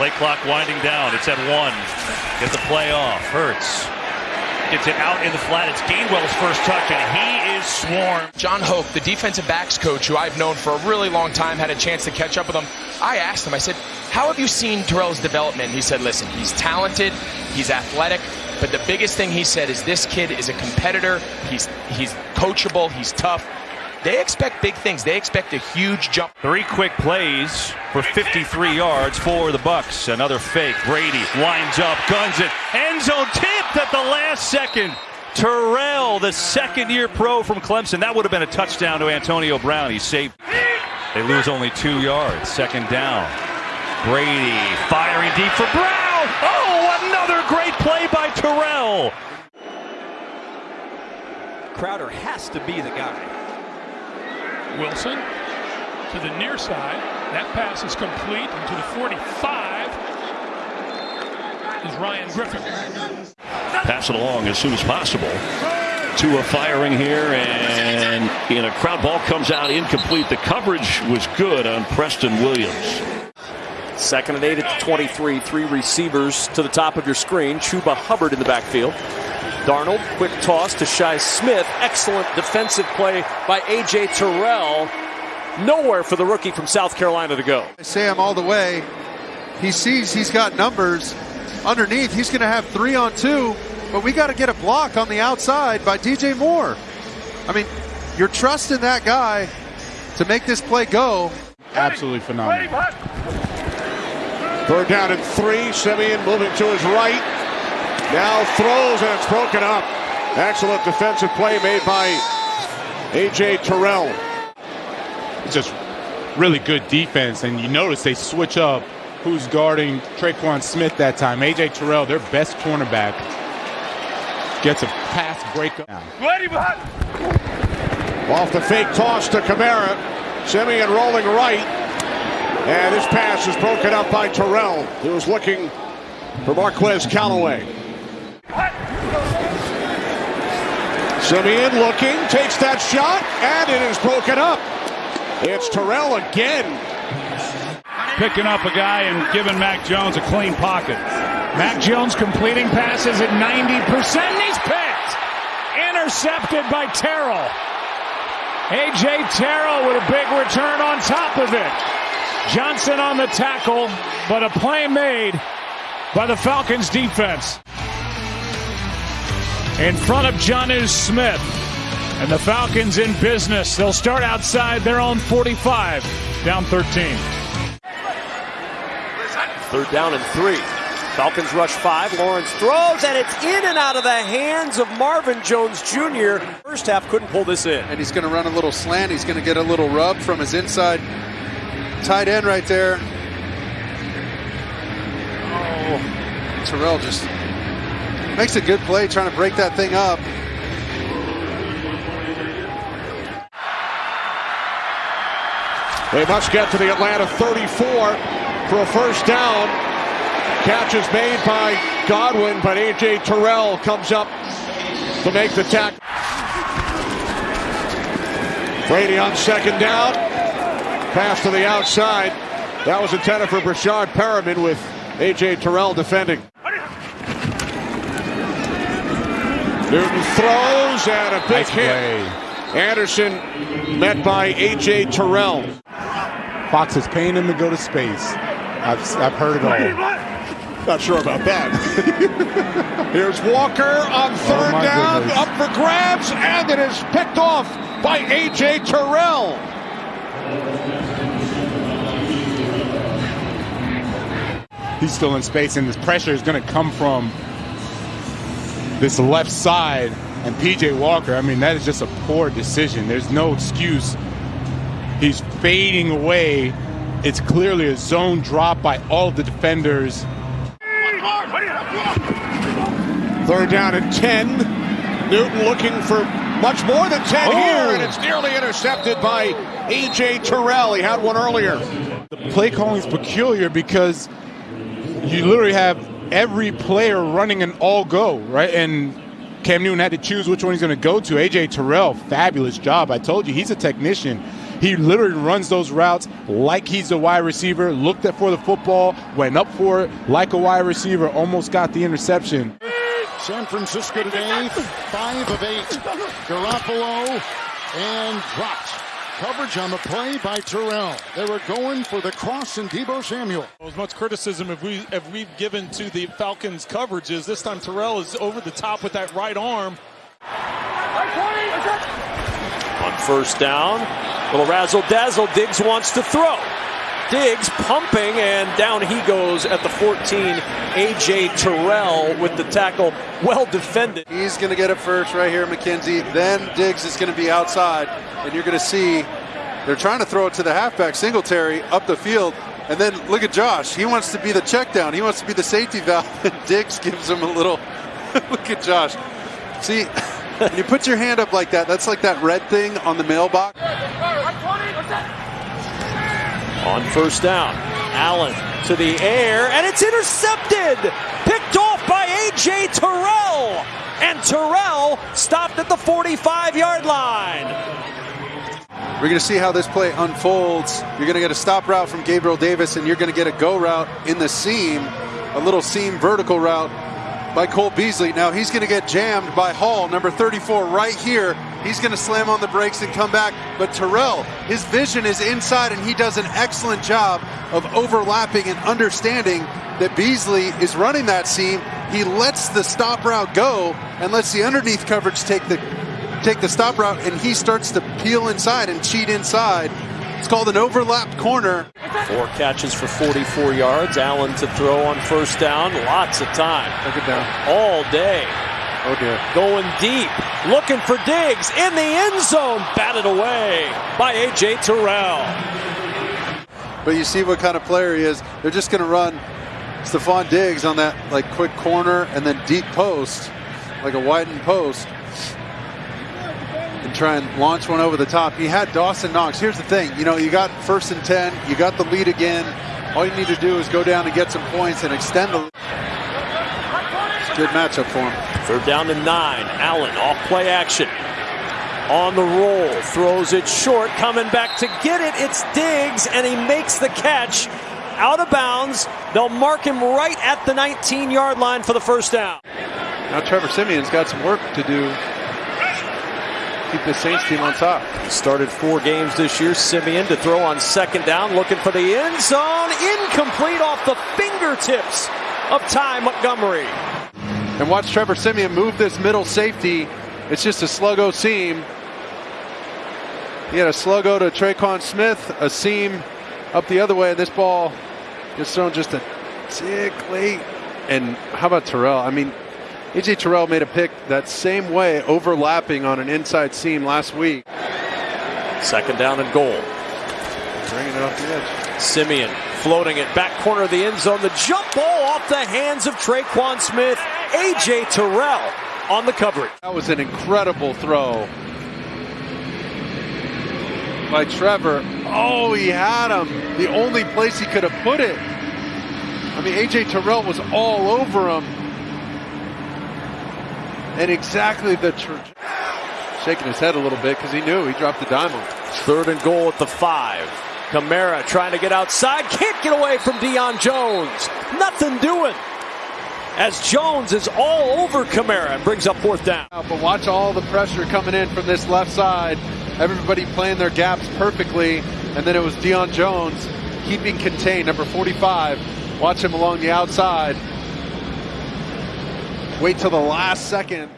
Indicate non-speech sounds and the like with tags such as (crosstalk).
Play clock winding down. It's at one. Get the play off. Hurts. Gets it out in the flat. It's Gainwell's first touch, and he is swarmed. Jon Hoke, the defensive backs coach, who I've known for a really long time, had a chance to catch up with him. I asked him, I said, How have you seen Terrell's development? He said, Listen, he's talented, he's athletic, but the biggest thing he said is this kid is a competitor, he's, he's coachable, he's tough. They expect big things. They expect a huge jump. Three quick plays for 53 yards for the Bucks. Another fake. Brady winds up, guns it. End zone tipped at the last second. Terrell, the second-year pro from Clemson. That would have been a touchdown to Antonio Brown. He saved. They lose only two yards. Second down. Brady firing deep for Brown. Oh, another great play by Terrell. Crowder has to be the guy. Wilson to the near side. That pass is complete. And to the 45 is Ryan Griffin. Pass it along as soon as possible. Tua firing here, and in a crowd ball comes out incomplete. The coverage was good on Preston Williams. Second and eight at the 23. Three receivers to the top of your screen. Chuba Hubbard in the backfield. Darnold, quick toss to Shi Smith. Excellent defensive play by A.J. Terrell. Nowhere for the rookie from South Carolina to go. Sam all the way. He sees he's got numbers underneath. He's going to have three on two, but we got to get a block on the outside by DJ Moore. I mean, you're trusting that guy to make this play go. Absolutely phenomenal. Third down and three. Siemian moving to his right. Now throws and it's broken up. Excellent defensive play made by A.J. Terrell. It's just really good defense, and you notice they switch up who's guarding Tre'Quan Smith that time. A.J. Terrell, their best cornerback, gets a pass breakup. Off the fake toss to Kamara. Siemian rolling right. And this pass is broken up by Terrell, He was looking for Marquez Callaway. Siemian looking, takes that shot, and it is broken up. It's Terrell again. Picking up a guy and giving Mac Jones a clean pocket. Mac Jones completing passes at 90%. He's picked. Intercepted by Terrell. A.J. Terrell with a big return on top of it. Johnson on the tackle, but a play made by the Falcons defense in front of Jonnu Smith. And the Falcons in business. They'll start outside their own 45, down 13. Third down and three. Falcons rush five. Lawrence throws, and it's in and out of the hands of Marvin Jones Jr. First half couldn't pull this in. And he's going to run a little slant. He's going to get a little rub from his inside tight end right there. Oh, Terrell just Makes a good play trying to break that thing up. They must get to the Atlanta 34 for a first down. Catch is made by Godwin, but A.J. Terrell comes up to make the tackle. Brady on second down. Pass to the outside. That was intended for Breshad Perriman with A.J. Terrell defending. Newton throws and a big nice hit. Play. Anderson met by A.J. Terrell. Fox is paying him to go to space. I've, I've heard it all. Not sure about that. (laughs) Here's Walker on oh, third oh down, goodness. up for grabs, and it is picked off by A.J. Terrell. He's still in space, and this pressure is going to come from this left side and PJ Walker, I mean, that is just a poor decision. There's no excuse. He's fading away. It's clearly a zone drop by all of the defenders. Third down and 10. Newton looking for much more than 10 oh. here, and it's nearly intercepted by A.J. Terrell. He had one earlier. The play calling is peculiar because you literally have every player running an all go, right? And Cam Newton had to choose which one he's going to go to. AJ Terrell, fabulous job. I told you, he's a technician. He literally runs those routes like he's a wide receiver, looked for the football, went up for it like a wide receiver, almost got the interception. San Francisco today, five of eight. Garoppolo and dropped. Coverage on the play by Terrell. They were going for the cross and Deebo Samuel. As much criticism if we have we've given to the Falcons coverages, this time Terrell is over the top with that right arm. On first down, little razzle dazzle. Diggs wants to throw. Diggs pumping, and down he goes at the 14. A.J. Terrell with the tackle. Well defended. He's going to get it first right here, McKenzie. Then Diggs is going to be outside, and you're going to see they're trying to throw it to the halfback, Singletary, up the field. And then look at Josh. He wants to be the check down. He wants to be the safety valve. (laughs) And Diggs gives him a little. (laughs) look at Josh. See, (laughs) when you put your hand up like that, that's like that red thing on the mailbox. On first down, Allen to the air, and it's intercepted. Picked off by A.J. Terrell. And Terrell stopped at the 45 yard line. We're going to see how this play unfolds. You're going to get a stop route from Gabriel Davis, and you're going to get a go route in the seam, a little seam vertical route by Cole Beasley. Now he's going to get jammed by Hall, number 34, right here. He's going to slam on the brakes and come back. But Terrell, his vision is inside, and he does an excellent job of overlapping and understanding that Beasley is running that seam. He lets the stop route go and lets the underneath coverage take the take the stop route, and he starts to peel inside and cheat inside. It's called an overlapped corner. Four catches for 44 yards. Allen to throw on first down. Lots of time. Look it down. All day. Oh dear. Going deep. Looking for Diggs in the end zone. Batted away by A.J. Terrell. But you see what kind of player he is. They're just going to run Stefon Diggs on that like quick corner and then deep post, like a widened post, and try and launch one over the top. He had Dawson Knox. Here's the thing, you know, you got first and ten, you got the lead again. All you need to do is go down and get some points and extend the. Lead. It's a good matchup for him. Third down to nine. Allen off play action. On the roll. Throws it short. Coming back to get it. It's Diggs, and he makes the catch. Out of bounds. They'll mark him right at the 19 yard line for the first down. Now Trevor Siemian's got some work to do. Keep the Saints team on top. Started four games this year. Siemian to throw on second down, looking for the end zone. Incomplete off the fingertips of Ty Montgomery. And watch Trevor Siemian move this middle safety. It's just a sluggo seam. He had a sluggo to Tre'Quan Smith, a seam up the other way, and this ball gets thrown just a tick late. And how about Terrell? I mean, AJ Terrell made a pick that same way, overlapping on an inside seam last week. Second down and goal. Bringing it off the edge. Siemian floating it back corner of the end zone. The jump ball off the hands of Tre'Quan Smith. AJ Terrell on the coverage. That was an incredible throw by Trevor. Oh, he had him. The only place he could have put it. I mean, AJ Terrell was all over him. And exactly the shaking his head a little bit because he knew he dropped the dime on. Third and goal at the five. Kamara trying to get outside. Can't get away from Deion Jones. Nothing doing. As Jones is all over Kamara and brings up fourth down. But watch all the pressure coming in from this left side. Everybody playing their gaps perfectly. And then it was Deion Jones keeping contained, number 45. Watch him along the outside. Wait till the last second.